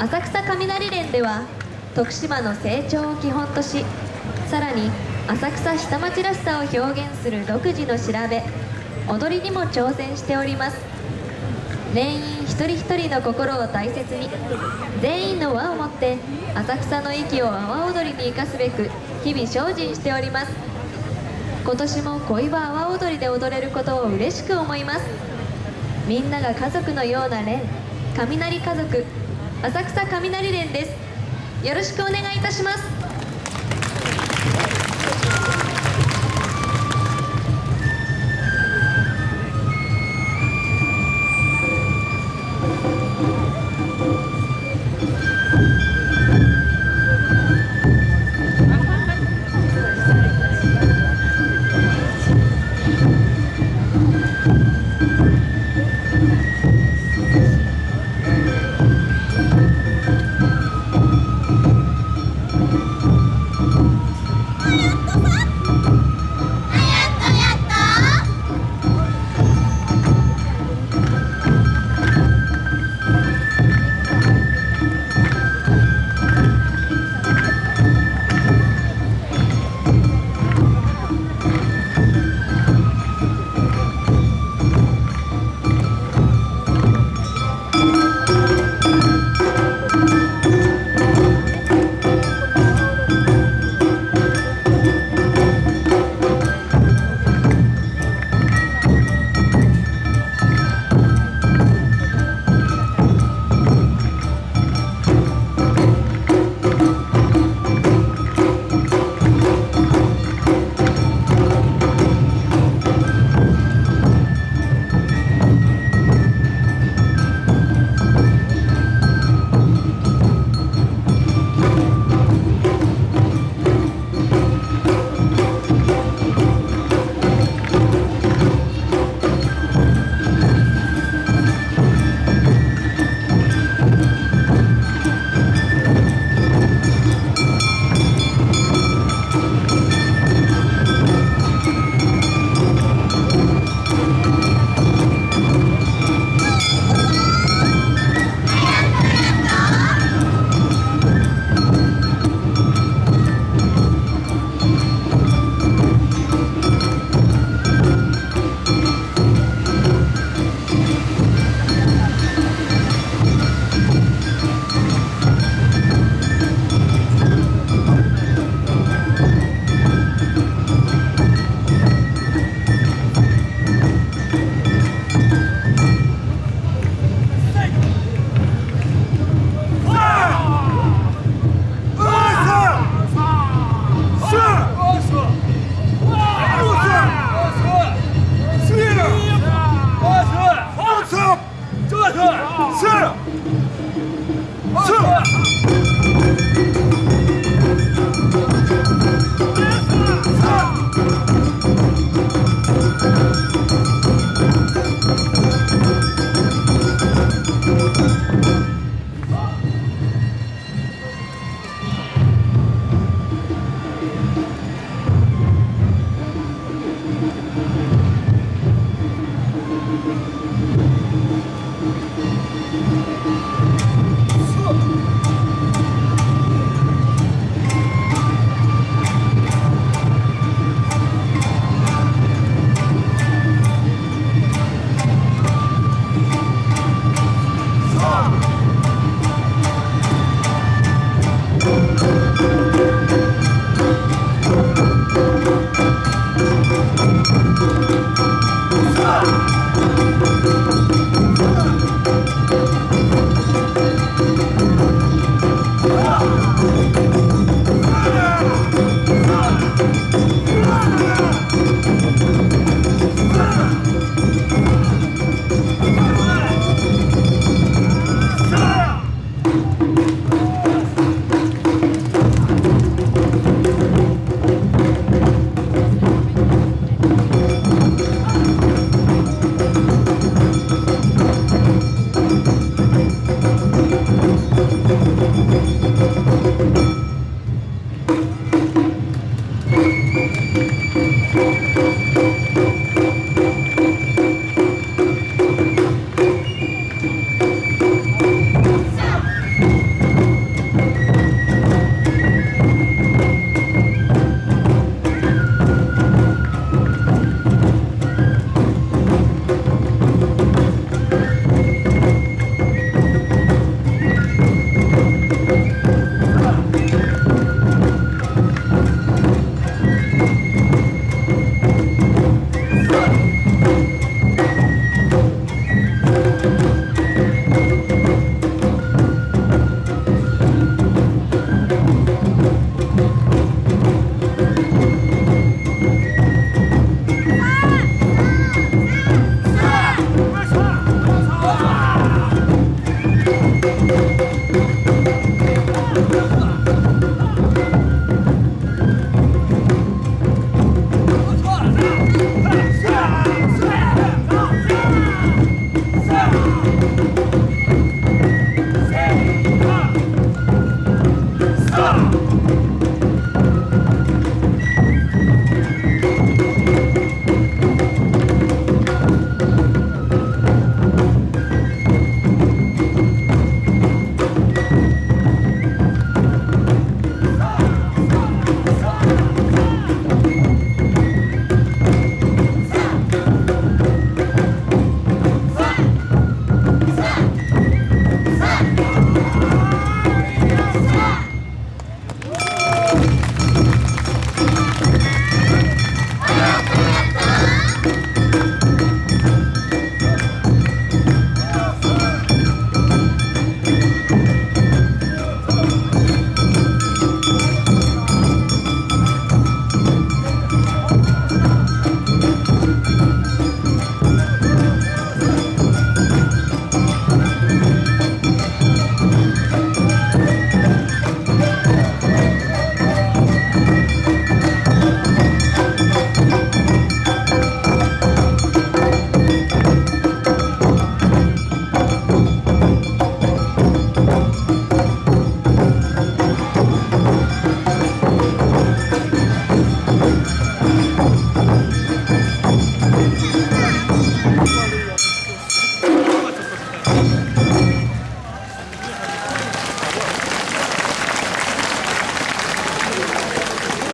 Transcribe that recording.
浅草雷連では徳島の成長を基本としさらに浅草下町らしさを表現する独自の調べ踊りにも挑戦しております。全員一人一人の心を大切に全員の輪を持って浅草の息を阿波踊りに生かすべく日々精進しております。今年も恋は阿波踊りで踊れることを嬉しく思います。みんなが家族のような連雷家族浅草雷連です。よろしくお願いいたします。